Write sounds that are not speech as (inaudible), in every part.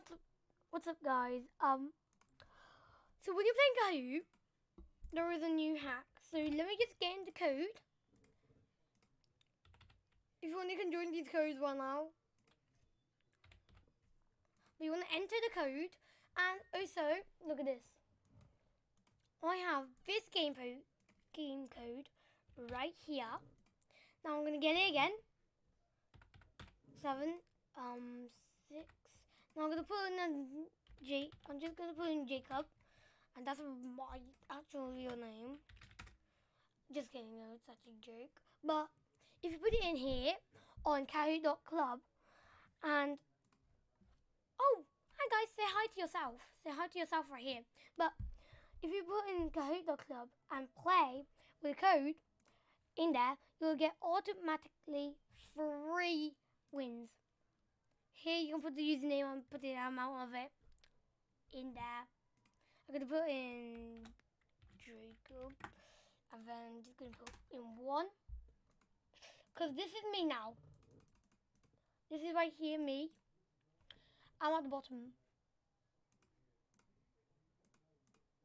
what's up, what's up, guys? Um, so when you're playing Kahoot, there is a new hack. So let me just get into code. If you want, you can join these codes right now. But you want to enter the code, and also look at this. I have this game code, game code right here. Now I'm gonna get it again. Seven, um, six. Now I'm gonna put in a J. I'm just gonna put in Jacob, and that's my actual real name. Just kidding, no, it's such a joke. But if you put it in here on Kahoot.club, and oh, hi guys, say hi to yourself. Say hi to yourself right here. But if you put in Kahoot.club and play with code in there, you'll get automatically three wins. Here you can put the username and put the amount of it in there. I'm gonna put in Jacob and then I'm just gonna put in one. Cause this is me now. This is right here, me. I'm at the bottom.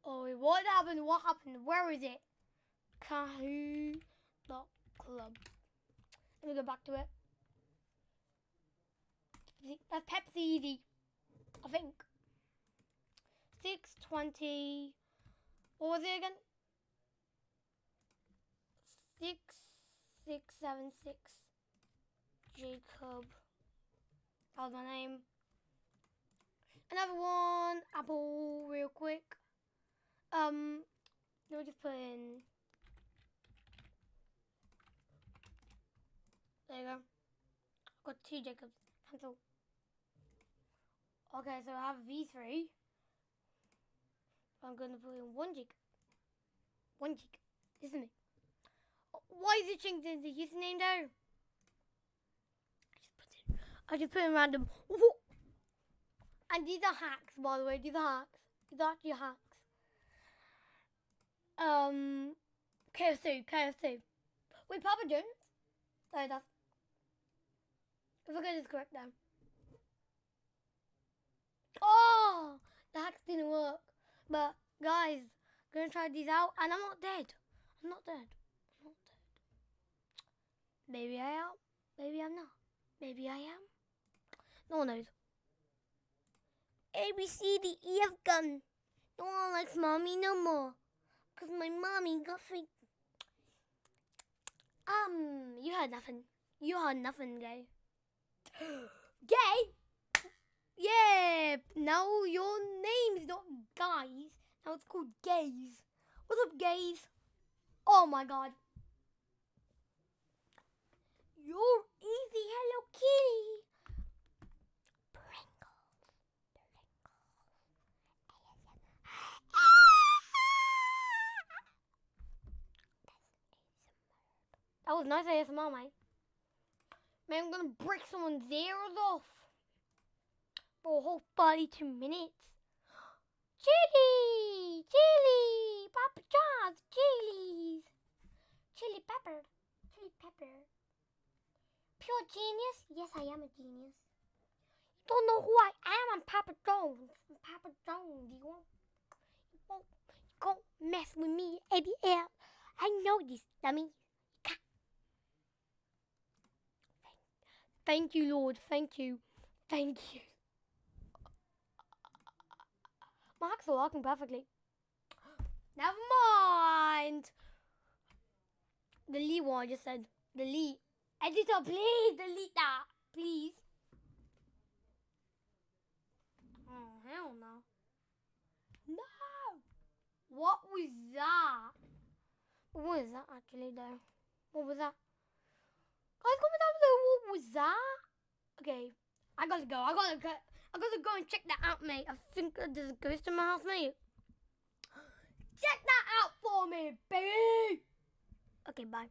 Oh, what happened? What happened? Where is it? Kahoot Club. Let me go back to it. That's Pepsi Easy. I think. 620. What was it again? 6676. Jacob. That was my name. Another one. Apple, real quick. Um, let me just put in. There you go. I've got two Jacobs. Cancel. Okay, so I have V3. I'm going to put in one Jacob. One Jacob, isn't it? Why is it changing the username though? I just put it. I just put in random. And these are hacks, by the way. These are hacks. These are actually hacks. Um, KFC, KFC. Wait, Papa John's? Sorry, that's. If I get this correct now. Oh, the hacks didn't work. But guys, gonna try these out, and I'm not dead. I'm not dead. I'm not dead. Maybe I am. Maybe I'm not. Maybe I am. No one knows. A B C D E F gun. No one likes mommy no more. Cause my mommy got free. Um, you heard nothing. You heard nothing, gay. (gasps) gay? Yeah, now your name is not guys. Now it's called gays. What's up, gays? Oh my god. You're easy, Hello Kitty. Pringles. Pringles. (laughs) That was nice ASMR, mate. Man, I'm gonna break someone's ears off whole 42 minutes. Chili! Chili! Papa John's chilies! Chili pepper. Chili pepper. Pure genius? Yes, I am a genius. You don't know who I am? I'm Papa Jones. I'm Papa Jones. You won't, you won't, you won't mess with me, ABL. I know this, dummy. Thank you, Lord. Thank you. Thank you. My hacks are working perfectly. Never mind. Delete what I just said. Delete. Editor, please delete that. Please. Oh, hell no. No. What was that? What was that actually though? What was that? Guys, comment down below what was that? Okay, I gotta go. I gotta go. I gotta go and check that out, mate. I think there's a ghost in my house, mate. Check that out for me, baby. Okay, bye.